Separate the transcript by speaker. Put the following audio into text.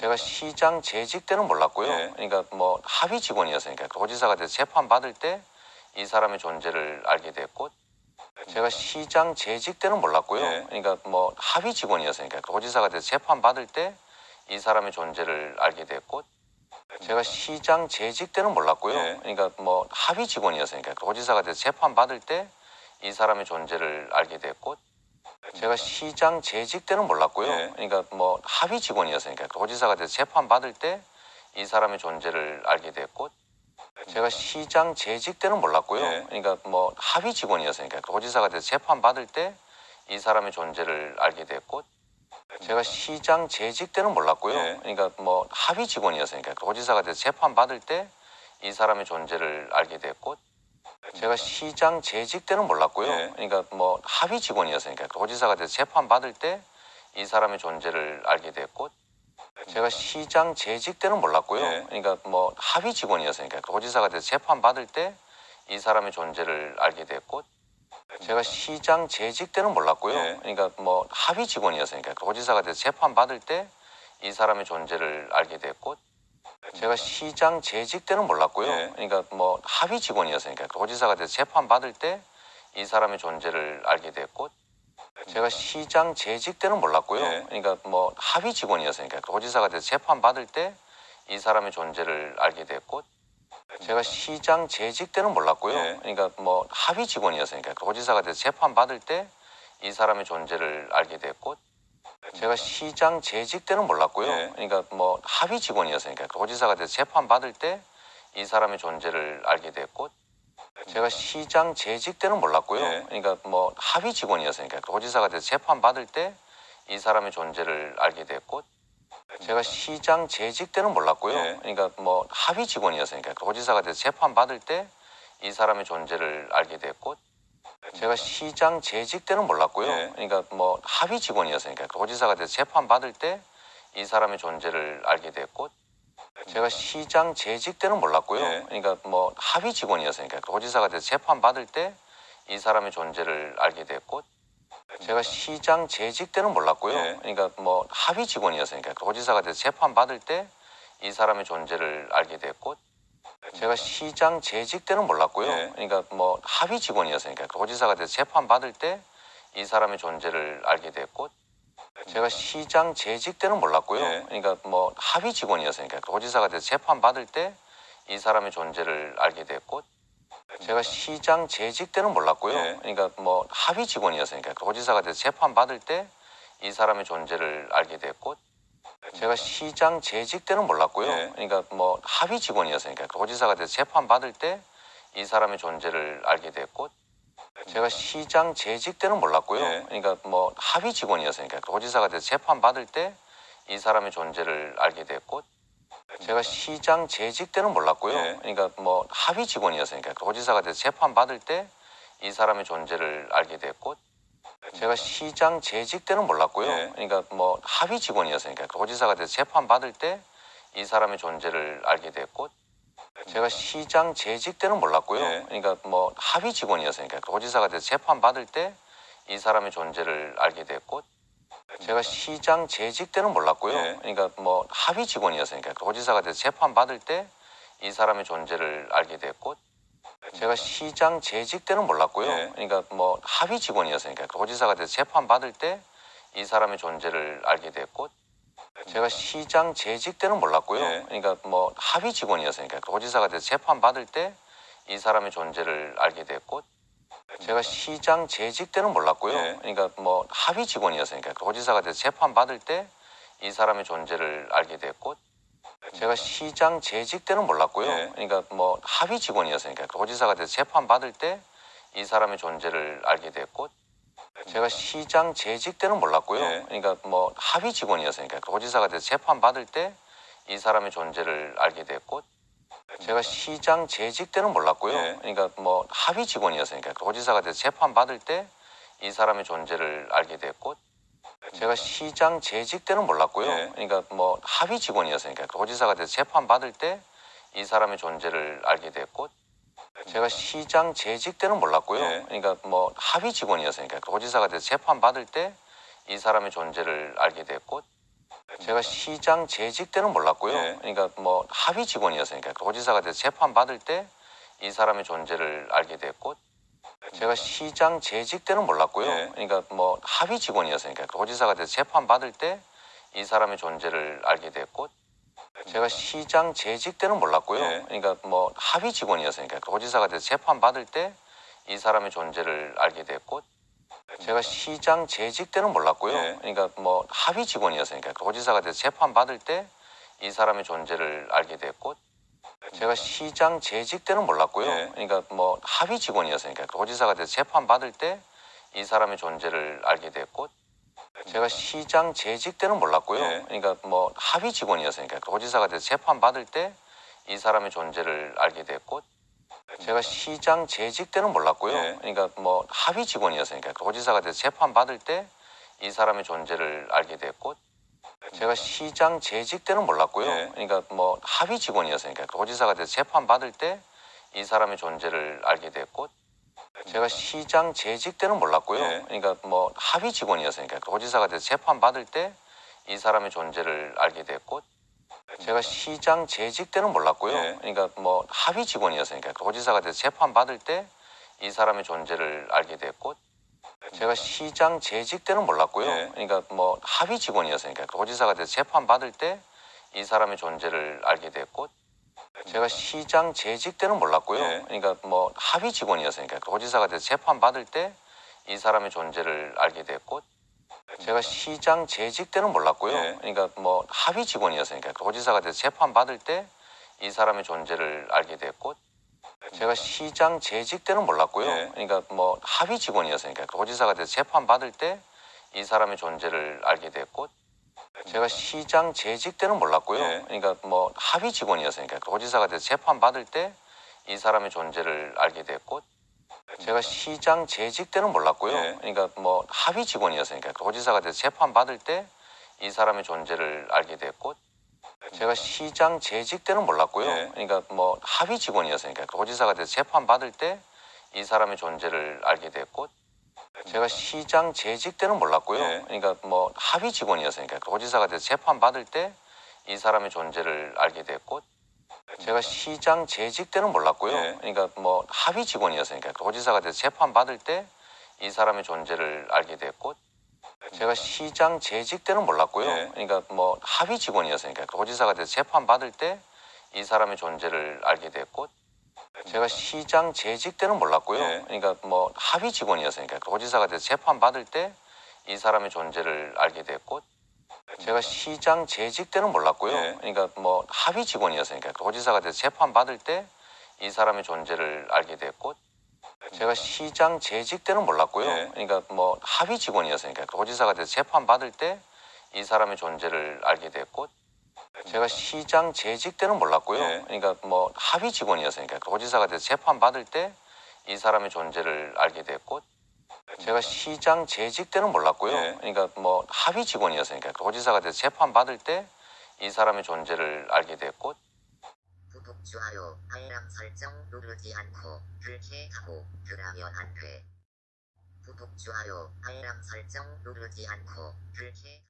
Speaker 1: 제가 시장 재직 때는 몰랐고요.
Speaker 2: 예.
Speaker 1: 그러니까 뭐 합의 직원이었으니까 도지사가 돼서 재판 받을 때 이 사람의 존재를 알게 됐고 제가 시장 재직 때는 몰랐고요.
Speaker 2: 예.
Speaker 1: 그러니까 뭐 합의 직원이었으니까 도지사가 돼서 재판 받을 때 이 사람의 존재를 알게 됐고 제가 시장 재직 때는 몰랐고요.
Speaker 2: 예.
Speaker 1: 그러니까 뭐 합의 직원이었으니까 도지사가 돼서 재판 받을 때 이 사람의 존재를 알게 됐고 제가 시장 재직 때는 몰랐고요.
Speaker 2: 예.
Speaker 1: 그러니까 뭐 합의 직원이었으니까 도지사가 돼서 재판 받을 때 이 사람의 존재를 알게 됐고 제가 시장 재직 때는 몰랐고요.
Speaker 2: 예.
Speaker 1: 그러니까 뭐 합의 직원이었으니까 도지사가 돼서 재판 받을 때 이 사람의 존재를 알게 됐고 제가 시장 재직 때는 몰랐고요.
Speaker 2: 예.
Speaker 1: 그러니까 뭐 합의 직원이었으니까 도지사가 돼서 재판 받을 때 이 사람의 존재를 알게 됐고 제가 시장 재직 때는 몰랐고요.
Speaker 2: 예.
Speaker 1: 그러니까 뭐 합의 직원이었으니까 도지사가 돼서 재판 받을 때 이 사람의 존재를 알게 됐고 제가 시장 재직 때는 몰랐고요.
Speaker 2: 예.
Speaker 1: 그러니까 뭐 합의 직원이었으니까 도지사가 돼서 재판 받을 때 이 사람의 존재를 알게 됐고 제가 시장 재직 때는 몰랐고요.
Speaker 2: 예.
Speaker 1: 그러니까 뭐 합의 직원이었으니까 도지사가 돼서 재판 받을 때 이 사람의 존재를 알게 됐고 제가 시장 재직 때는 몰랐고요.
Speaker 2: 예.
Speaker 1: 그러니까 뭐 합의 직원이었으니까 도지사가 돼서 재판 받을 때 이 사람의 존재를 알게 됐고 제가 시장 재직 때는 몰랐고요.
Speaker 2: 예.
Speaker 1: 그러니까 뭐 합의 직원이었으니까 도지사가 돼서 재판 받을 때 이 사람의 존재를 알게 됐고 제가 시장 재직 때는 몰랐고요.
Speaker 2: 예.
Speaker 1: 그러니까 뭐 합의 직원이었으니까 도지사가 돼서 재판 받을 때 이 사람의 존재를 알게 됐고 제가 시장 재직 때는 몰랐고요.
Speaker 2: 예.
Speaker 1: 그러니까 뭐 합의 직원이었으니까 도지사가 돼서 재판 받을 때 이 사람의 존재를 알게 됐고 제가 시장 재직 때는 몰랐고요.
Speaker 2: 예.
Speaker 1: 그러니까 뭐 합의 직원이었으니까 도지사가 돼서 재판 받을 때 이 사람의 존재를 알게 됐고 제가 시장 재직 때는 몰랐고요.
Speaker 2: 예.
Speaker 1: 그러니까 뭐 합의 직원이었으니까 도지사가 돼서 재판 받을 때 이 사람의 존재를 알게 됐고 제가 시장 재직 때는 몰랐고요.
Speaker 2: 예.
Speaker 1: 그러니까 뭐 합의 직원이었으니까 도지사가 돼서 재판 받을 때 이 사람의 존재를 알게 됐고 제가 시장 재직 때는 몰랐고요.
Speaker 2: 예.
Speaker 1: 그러니까 뭐 합의 직원이었으니까 도지사가 돼서 재판 받을 때 이 사람의 존재를 알게 됐고 제가 시장 재직 때는 몰랐고요.
Speaker 2: 예.
Speaker 1: 그러니까 뭐 합의 직원이었으니까 도지사가 돼서 재판 받을 때 이 사람의 존재를 알게 됐고 제가 시장 재직 때는 몰랐고요.
Speaker 2: 예.
Speaker 1: 그러니까 뭐 합의 직원이었으니까 도지사가 돼서 재판 받을 때 이 사람의 존재를 알게 됐고 제가 시장 재직 때는 몰랐고요.
Speaker 2: 예.
Speaker 1: 그러니까 뭐 합의 직원이었으니까 도지사가 돼서 재판 받을 때 이 사람의 존재를 알게 됐고 제가 시장 재직 때는 몰랐고요.
Speaker 2: 예.
Speaker 1: 그러니까 뭐 합의 직원이었으니까 도지사가 돼서 재판 받을 때 이 사람의 존재를 알게 됐고 제가 시장 재직 때는 몰랐고요.
Speaker 2: 예.
Speaker 1: 그러니까 뭐 합의 직원이었으니까 도지사가 돼서 재판 받을 때 이 사람의 존재를 알게 됐고 제가 시장 재직 때는 몰랐고요.
Speaker 2: 예.
Speaker 1: 그러니까 뭐 합의 직원이었으니까 도지사가 돼서 재판 받을 때 이 사람의 존재를 알게 됐고 제가 시장 재직 때는 몰랐고요.
Speaker 2: 예.
Speaker 1: 그러니까 뭐 합의 직원이었으니까 도지사가 돼서 재판 받을 때 이 사람의 존재를 알게 됐고 제가 시장 재직 때는 몰랐고요.
Speaker 2: 예.
Speaker 1: 그러니까 뭐 합의 직원이었으니까 도지사가 돼서 재판 받을 때 이 사람의 존재를 알게 됐고 제가 시장 재직 때는 몰랐고요.
Speaker 2: 예.
Speaker 1: 그러니까 뭐 합의 직원이었으니까 도지사가 돼서 재판 받을 때 이 사람의 존재를 알게 됐고 제가 시장 재직 때는 몰랐고요.
Speaker 2: 예.
Speaker 1: 그러니까 뭐 합의 직원이었으니까 도지사가 돼서 재판 받을 때 이 사람의 존재를 알게 됐고 제가 시장 재직 때는 몰랐고요.
Speaker 2: 예.
Speaker 1: 그러니까 뭐 합의 직원이었으니까 도지사가 돼서 재판 받을 때 이 사람의 존재를 알게 됐고 제가 시장 재직 때는 몰랐고요.
Speaker 2: 예.
Speaker 1: 그러니까 뭐 합의 직원이었으니까 도지사가 돼서 재판 받을 때 이 사람의 존재를 알게 됐고 제가 시장 재직 때는 몰랐고요.
Speaker 2: 예.
Speaker 1: 그러니까 뭐 합의 직원이었으니까 도지사가 돼서 재판 받을 때 이 사람의 존재를 알게 됐고 제가 시장 재직 때는 몰랐고요.
Speaker 2: 예.
Speaker 1: 그러니까 뭐 합의 직원이었으니까 도지사가 돼서 재판 받을 때 이 사람의 존재를 알게 됐고 제가 시장 재직 때는 몰랐고요.
Speaker 2: 예.
Speaker 1: 그러니까 뭐 합의 직원이었으니까 도지사가 돼서 재판 받을 때 이 사람의 존재를 알게 됐고 제가 시장 재직 때는 몰랐고요.
Speaker 2: 예.
Speaker 1: 그러니까 뭐 합의 직원이었으니까 도지사가 돼서 재판 받을 때 이 사람의 존재를 알게 됐고 제가 시장 재직 때는 몰랐고요.
Speaker 2: 예.
Speaker 1: 그러니까 뭐 합의 직원이었으니까 도지사가 돼서 재판 받을 때 이 사람의 존재를 알게 됐고 제가 시장 재직 때는 몰랐고요.
Speaker 2: 예.
Speaker 1: 그러니까 뭐 합의 직원이었으니까 도지사가 돼서 재판 받을 때 이 사람의 존재를 알게 됐고 제가 시장 재직 때는 몰랐고요.
Speaker 2: 예.
Speaker 1: 그러니까 뭐 합의 직원이었으니까 도지사가 돼서 재판 받을 때 이 사람의 존재를 알게 됐고 제가 시장 재직 때는 몰랐고요.
Speaker 2: 예.
Speaker 1: 그러니까 뭐 합의 직원이었으니까 도지사가 돼서 재판 받을 때 이 사람의 존재를 알게 됐고 제가 시장 재직 때는 몰랐고요.
Speaker 2: 예.
Speaker 1: 그러니까 뭐 합의 직원이었으니까 도지사가 돼서 재판 받을 때 이 사람의 존재를 알게 됐고 제가 시장 재직 때는 몰랐고요.
Speaker 2: 예.
Speaker 1: 그러니까 뭐 합의 직원이었으니까 도지사가 돼서 재판 받을 때 이 사람의 존재를 알게 됐고 제가 시장 재직 때는 몰랐고요.
Speaker 2: 예.
Speaker 1: 그러니까 뭐 합의 직원이었으니까 도지사가 돼서 재판 받을 때 이 사람의 존재를 알게 됐고 제가 시장 재직 때는 몰랐고요.
Speaker 2: 예.
Speaker 1: 그러니까 뭐 합의 직원이었으니까 도지사가 돼서 재판 받을 때 이 사람의 존재를 알게 됐고 제가 시장 재직 때는 몰랐고요.
Speaker 2: 예.
Speaker 1: 그러니까 뭐 합의 직원이었으니까 도지사가 돼서 재판 받을 때 이 사람의 존재를 알게 됐고 제가 시장 재직 때는 몰랐고요.
Speaker 2: 예.
Speaker 1: 그러니까 뭐 합의 직원이었으니까 도지사가 돼서 재판 받을 때 이 사람의 존재를 알게 됐고 제가 시장 재직 때는 몰랐고요.
Speaker 2: 예.
Speaker 1: 그러니까 뭐 합의 직원이었으니까 도지사가 돼서 재판 받을 때 이 사람의 존재를 알게 됐고 제가 시장 재직 때는 몰랐고요.
Speaker 2: 예.
Speaker 1: 그러니까 뭐 합의 직원이었으니까 도지사가 돼서 재판 받을 때 이 사람의 존재를 알게 됐고 제가 시장 재직 때는 몰랐고요.
Speaker 2: 예.
Speaker 1: 그러니까 뭐 합의 직원이었으니까 도지사가 돼서 재판 받을 때 이 사람의 존재를 알게 됐고 제가 시장 재직 때는 몰랐고요.
Speaker 2: 예.
Speaker 1: 그러니까 뭐 합의 직원이었으니까 도지사가 돼서 재판 받을 때 이 사람의 존재를 알게 됐고 제가 시장 재직 때는 몰랐고요.
Speaker 2: 예.
Speaker 1: 그러니까 뭐 합의 직원이었으니까 도지사가 돼서 재판 받을 때 이 사람의 존재를 알게 됐고 제가 시장 재직 때는 몰랐고요.
Speaker 2: 예.
Speaker 1: 그러니까 뭐 합의 직원이었으니까 도지사가 돼서 재판 받을 때 이 사람의 존재를 알게 됐고 제가 시장 재직 때는 몰랐고요.
Speaker 2: 예.
Speaker 1: 그러니까 뭐 합의 직원이었으니까 도지사가 돼서 재판 받을 때 이 사람의 존재를 알게 됐고 제가 시장 재직 때는 몰랐고요.
Speaker 2: 예.
Speaker 1: 그러니까 뭐 합의 직원이었으니까 도지사가 돼서 재판 받을 때 이 사람의 존재를 알게 됐고 제가 시장 재직 때는 몰랐고요.
Speaker 2: 예.
Speaker 1: 그러니까 뭐 합의 직원이었으니까 도지사가 돼서 재판 받을 때 이 사람의 존재를 알게 됐고 제가 시장 재직 때는 몰랐고요.
Speaker 2: 예.
Speaker 1: 그러니까 뭐 합의 직원이었으니까 도지사가 돼서 재판 받을 때 이 사람의 존재를 알게 됐고 제가 시장 재직 때는 몰랐고요.
Speaker 2: 예.
Speaker 1: 그러니까 뭐 합의 직원이었으니까 도지사가 돼서 재판 받을 때 이 사람의 존재를 알게 됐고 제가 시장 재직 때는 몰랐고요.
Speaker 2: 예.
Speaker 1: 그러니까 뭐 합의 직원이었으니까 도지사가 돼서 재판 받을 때 이 사람의 존재를 알게 됐고 제가 시장 재직 때는 몰랐고요.
Speaker 2: 예.
Speaker 1: 그러니까 뭐 합의 직원이었으니까 도지사가 돼서 재판 받을 때 이 사람의 존재를 알게 됐고 제가 시장 재직 때는 몰랐고요.
Speaker 2: 예.
Speaker 1: 그러니까 뭐 합의 직원이었으니까 도지사가 돼서 재판 받을 때 이 사람의 존재를 알게 됐고 제가 시장 재직 때는 몰랐고요.
Speaker 2: 예.
Speaker 1: 그러니까 뭐 합의 직원이었으니까 도지사가 돼서 재판 받을 때 이 사람의 존재를 알게 됐고 제가 시장 재직 때는 몰랐고요.
Speaker 2: 예.
Speaker 1: 그러니까 뭐 합의 직원이었으니까 도지사가 돼서 재판 받을 때 이 사람의 존재를 알게 됐고 제가 시장 재직 때는 몰랐고요.
Speaker 2: 예.
Speaker 1: 그러니까 뭐 합의 직원이었으니까 도지사가 돼서 재판 받을 때 이 사람의 존재를 알게 됐고
Speaker 3: 좋아요, 알람 설정 누르지 않고 불쾌하고 그러면 안 돼. 구독, 좋아요, 알람 설정 누르지 않고 불쾌